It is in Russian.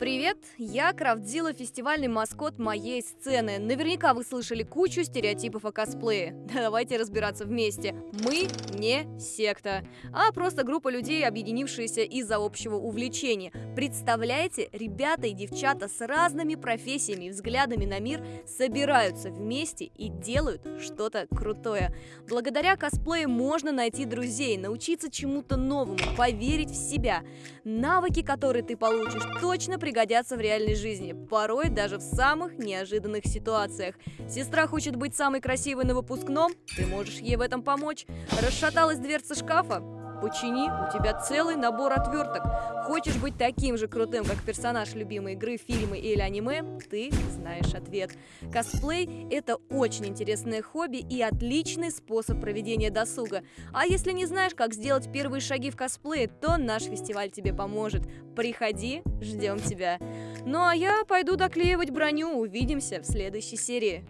Привет, я Крафтзила, фестивальный маскот моей сцены. Наверняка вы слышали кучу стереотипов о косплее. Давайте разбираться вместе. Мы не секта, а просто группа людей, объединившиеся из-за общего увлечения. Представляете, ребята и девчата с разными профессиями и взглядами на мир собираются вместе и делают что-то крутое. Благодаря косплею можно найти друзей, научиться чему-то новому, поверить в себя. Навыки, которые ты получишь, точно пригодятся в реальной жизни, порой даже в самых неожиданных ситуациях. Сестра хочет быть самой красивой на выпускном, ты можешь ей в этом помочь. Расшаталась дверца шкафа? Почини, у тебя целый набор отверток. Хочешь быть таким же крутым, как персонаж любимой игры, фильмы или аниме? Ты знаешь ответ. Косплей – это очень интересное хобби и отличный способ проведения досуга. А если не знаешь, как сделать первые шаги в косплее, то наш фестиваль тебе поможет. Приходи, ждем тебя. Ну а я пойду доклеивать броню. Увидимся в следующей серии.